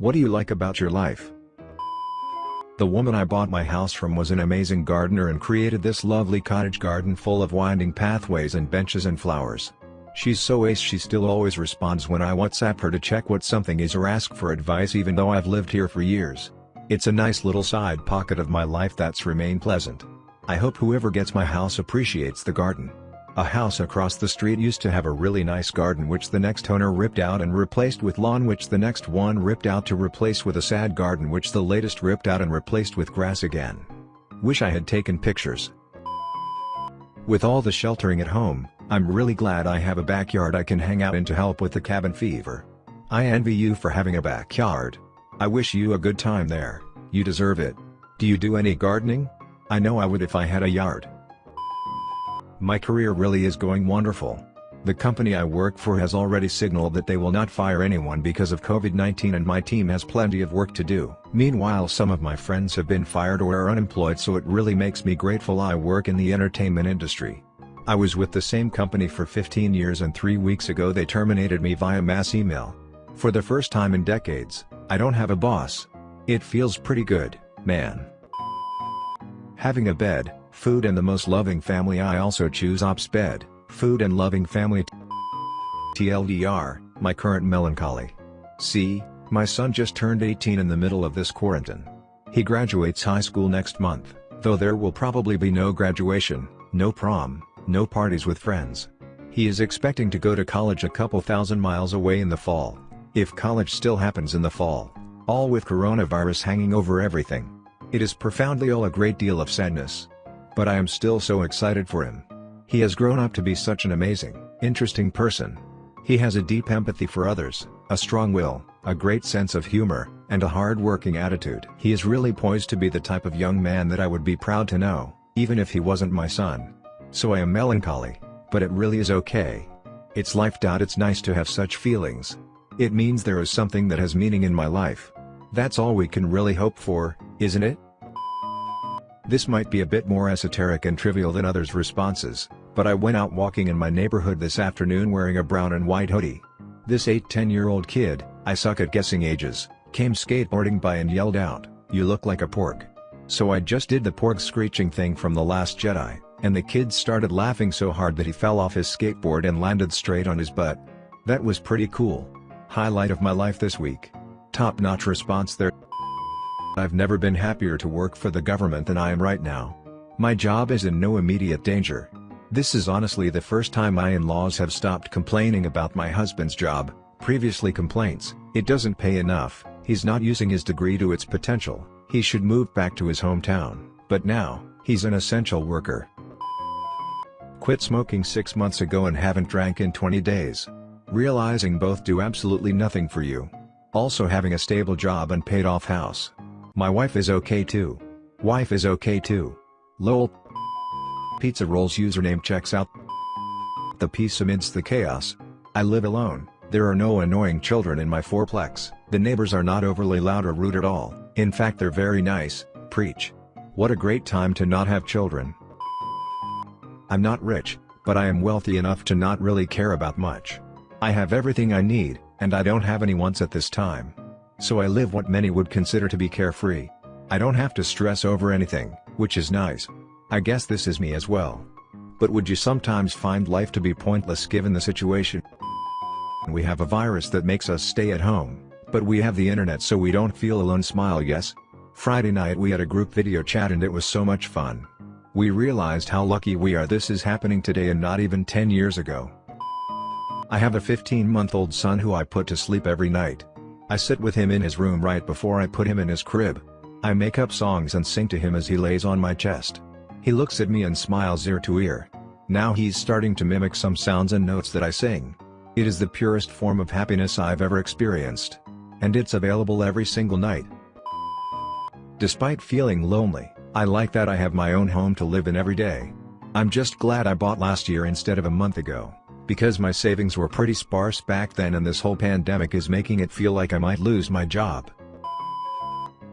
What do you like about your life? The woman I bought my house from was an amazing gardener and created this lovely cottage garden full of winding pathways and benches and flowers. She's so ace she still always responds when I WhatsApp her to check what something is or ask for advice even though I've lived here for years. It's a nice little side pocket of my life that's remained pleasant. I hope whoever gets my house appreciates the garden. A house across the street used to have a really nice garden which the next owner ripped out and replaced with lawn which the next one ripped out to replace with a sad garden which the latest ripped out and replaced with grass again. Wish I had taken pictures. With all the sheltering at home, I'm really glad I have a backyard I can hang out in to help with the cabin fever. I envy you for having a backyard. I wish you a good time there, you deserve it. Do you do any gardening? I know I would if I had a yard. My career really is going wonderful. The company I work for has already signaled that they will not fire anyone because of COVID-19 and my team has plenty of work to do. Meanwhile some of my friends have been fired or are unemployed so it really makes me grateful I work in the entertainment industry. I was with the same company for 15 years and three weeks ago they terminated me via mass email. For the first time in decades, I don't have a boss. It feels pretty good, man. Having a bed, Food and the most loving family I also choose ops bed, food and loving family TLDR, my current melancholy. See, my son just turned 18 in the middle of this quarantine. He graduates high school next month, though there will probably be no graduation, no prom, no parties with friends. He is expecting to go to college a couple thousand miles away in the fall, if college still happens in the fall, all with coronavirus hanging over everything. It is profoundly all a great deal of sadness. But I am still so excited for him. He has grown up to be such an amazing, interesting person. He has a deep empathy for others, a strong will, a great sense of humor, and a hard-working attitude. He is really poised to be the type of young man that I would be proud to know, even if he wasn't my son. So I am melancholy, but it really is okay. It's life. It's nice to have such feelings. It means there is something that has meaning in my life. That's all we can really hope for, isn't it? This might be a bit more esoteric and trivial than others' responses, but I went out walking in my neighborhood this afternoon wearing a brown and white hoodie. This 8-10 year old kid, I suck at guessing ages, came skateboarding by and yelled out, you look like a porg. So I just did the porg screeching thing from The Last Jedi, and the kid started laughing so hard that he fell off his skateboard and landed straight on his butt. That was pretty cool. Highlight of my life this week. Top notch response there. I've never been happier to work for the government than I am right now. My job is in no immediate danger. This is honestly the first time my in-laws have stopped complaining about my husband's job, previously complaints, it doesn't pay enough, he's not using his degree to its potential, he should move back to his hometown, but now, he's an essential worker. Quit smoking 6 months ago and haven't drank in 20 days. Realizing both do absolutely nothing for you. Also having a stable job and paid off house. My wife is okay too. Wife is okay too. lol. Pizza Rolls username checks out. The peace amidst the chaos. I live alone, there are no annoying children in my fourplex, the neighbors are not overly loud or rude at all, in fact they're very nice, preach. What a great time to not have children. I'm not rich, but I am wealthy enough to not really care about much. I have everything I need, and I don't have any wants at this time. So I live what many would consider to be carefree. I don't have to stress over anything, which is nice. I guess this is me as well. But would you sometimes find life to be pointless given the situation? We have a virus that makes us stay at home, but we have the internet so we don't feel alone smile yes? Friday night we had a group video chat and it was so much fun. We realized how lucky we are this is happening today and not even 10 years ago. I have a 15-month-old son who I put to sleep every night. I sit with him in his room right before I put him in his crib. I make up songs and sing to him as he lays on my chest. He looks at me and smiles ear to ear. Now he's starting to mimic some sounds and notes that I sing. It is the purest form of happiness I've ever experienced. And it's available every single night. Despite feeling lonely, I like that I have my own home to live in every day. I'm just glad I bought last year instead of a month ago because my savings were pretty sparse back then and this whole pandemic is making it feel like I might lose my job.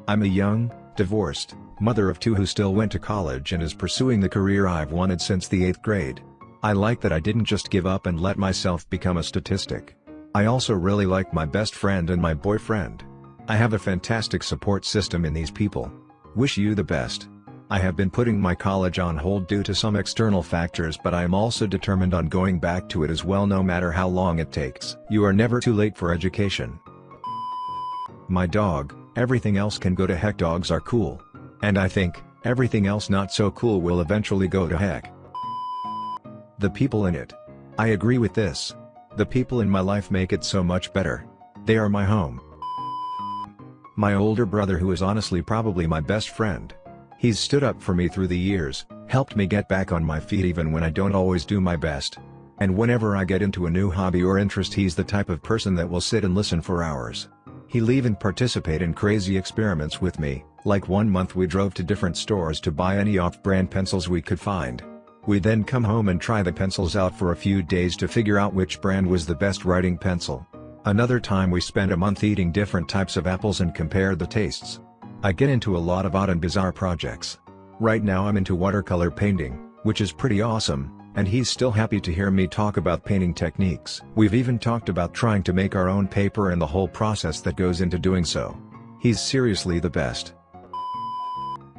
I'm a young, divorced, mother of two who still went to college and is pursuing the career I've wanted since the 8th grade. I like that I didn't just give up and let myself become a statistic. I also really like my best friend and my boyfriend. I have a fantastic support system in these people. Wish you the best. I have been putting my college on hold due to some external factors but I am also determined on going back to it as well no matter how long it takes. You are never too late for education. My dog, everything else can go to heck dogs are cool. And I think, everything else not so cool will eventually go to heck. The people in it. I agree with this. The people in my life make it so much better. They are my home. My older brother who is honestly probably my best friend. He's stood up for me through the years, helped me get back on my feet even when I don't always do my best. And whenever I get into a new hobby or interest he's the type of person that will sit and listen for hours. He'll even participate in crazy experiments with me, like one month we drove to different stores to buy any off-brand pencils we could find. We then come home and try the pencils out for a few days to figure out which brand was the best writing pencil. Another time we spent a month eating different types of apples and compared the tastes. I get into a lot of odd and bizarre projects. Right now I'm into watercolor painting, which is pretty awesome, and he's still happy to hear me talk about painting techniques. We've even talked about trying to make our own paper and the whole process that goes into doing so. He's seriously the best.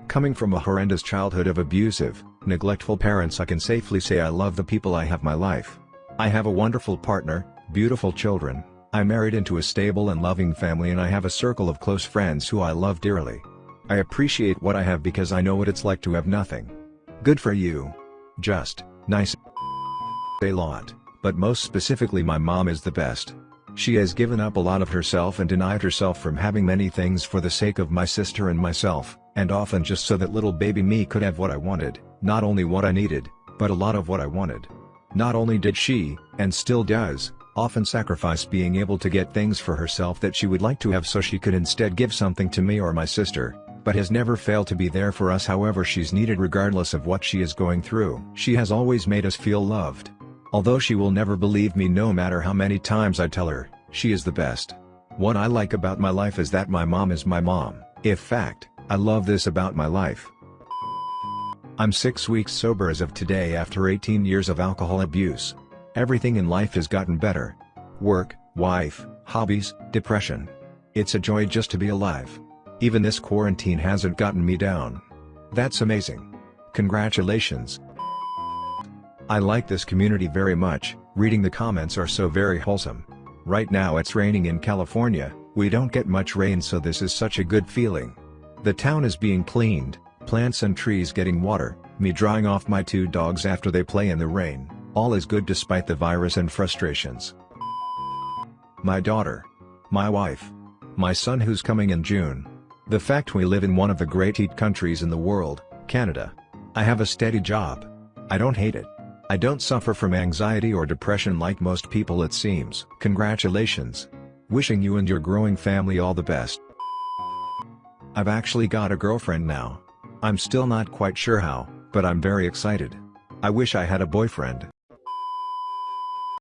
Coming from a horrendous childhood of abusive, neglectful parents I can safely say I love the people I have my life. I have a wonderful partner, beautiful children, I married into a stable and loving family and I have a circle of close friends who I love dearly. I appreciate what I have because I know what it's like to have nothing. Good for you. Just, nice. A lot, but most specifically my mom is the best. She has given up a lot of herself and denied herself from having many things for the sake of my sister and myself, and often just so that little baby me could have what I wanted, not only what I needed, but a lot of what I wanted. Not only did she, and still does, often sacrifice being able to get things for herself that she would like to have so she could instead give something to me or my sister, but has never failed to be there for us however she's needed regardless of what she is going through. She has always made us feel loved. Although she will never believe me no matter how many times I tell her, she is the best. What I like about my life is that my mom is my mom. If fact, I love this about my life. I'm 6 weeks sober as of today after 18 years of alcohol abuse. Everything in life has gotten better. Work, wife, hobbies, depression. It's a joy just to be alive. Even this quarantine hasn't gotten me down. That's amazing. Congratulations. I like this community very much, reading the comments are so very wholesome. Right now it's raining in California, we don't get much rain so this is such a good feeling. The town is being cleaned, plants and trees getting water, me drying off my two dogs after they play in the rain. All is good despite the virus and frustrations. My daughter. My wife. My son who's coming in June. The fact we live in one of the great heat countries in the world, Canada. I have a steady job. I don't hate it. I don't suffer from anxiety or depression like most people it seems. Congratulations. Wishing you and your growing family all the best. I've actually got a girlfriend now. I'm still not quite sure how, but I'm very excited. I wish I had a boyfriend.